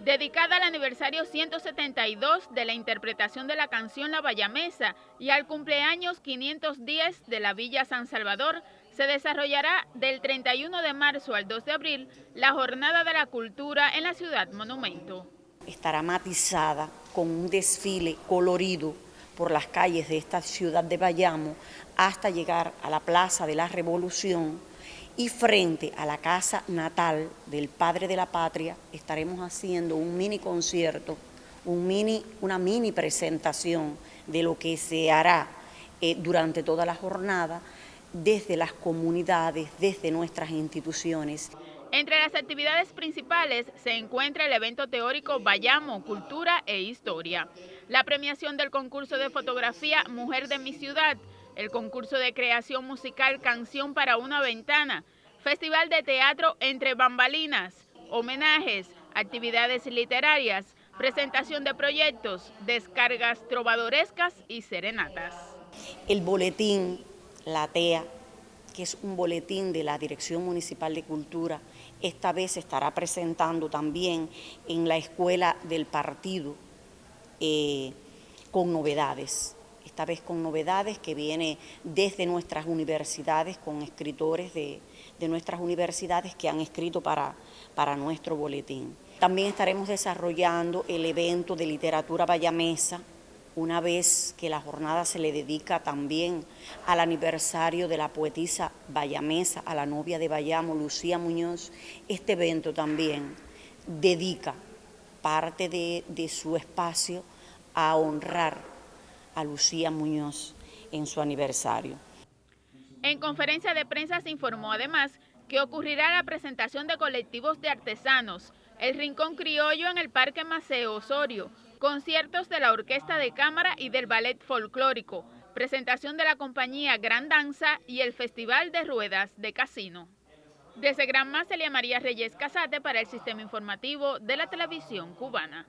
dedicada al aniversario 172 de la interpretación de la canción La Bayamesa y al cumpleaños 510 de la Villa San Salvador, se desarrollará del 31 de marzo al 2 de abril la Jornada de la Cultura en la Ciudad Monumento. Estará matizada con un desfile colorido por las calles de esta ciudad de Bayamo hasta llegar a la Plaza de la Revolución, y frente a la casa natal del Padre de la Patria estaremos haciendo un mini concierto, un mini, una mini presentación de lo que se hará eh, durante toda la jornada desde las comunidades, desde nuestras instituciones. Entre las actividades principales se encuentra el evento teórico Bayamo, Cultura e Historia, la premiación del concurso de fotografía Mujer de mi Ciudad, el concurso de creación musical Canción para una Ventana, Festival de Teatro Entre Bambalinas, homenajes, actividades literarias, presentación de proyectos, descargas trovadorescas y serenatas. El boletín La TEA, que es un boletín de la Dirección Municipal de Cultura, esta vez estará presentando también en la Escuela del Partido eh, con novedades esta vez con novedades que viene desde nuestras universidades, con escritores de, nuestras universidades que han escrito para, para nuestro boletín. También estaremos desarrollando el evento de literatura bayamesa, una vez que la jornada se le dedica también al aniversario de la poetisa bayamesa, a la novia de Bayamo, Lucía Muñoz, este evento también dedica parte de, de su espacio a honrar a Lucía Muñoz en su aniversario. En conferencia de prensa se informó además que ocurrirá la presentación de colectivos de artesanos, el Rincón Criollo en el Parque Maceo Osorio, conciertos de la Orquesta de Cámara y del Ballet Folclórico, presentación de la compañía Gran Danza y el Festival de Ruedas de Casino. Desde Gran Celia María Reyes Casate para el Sistema Informativo de la Televisión Cubana.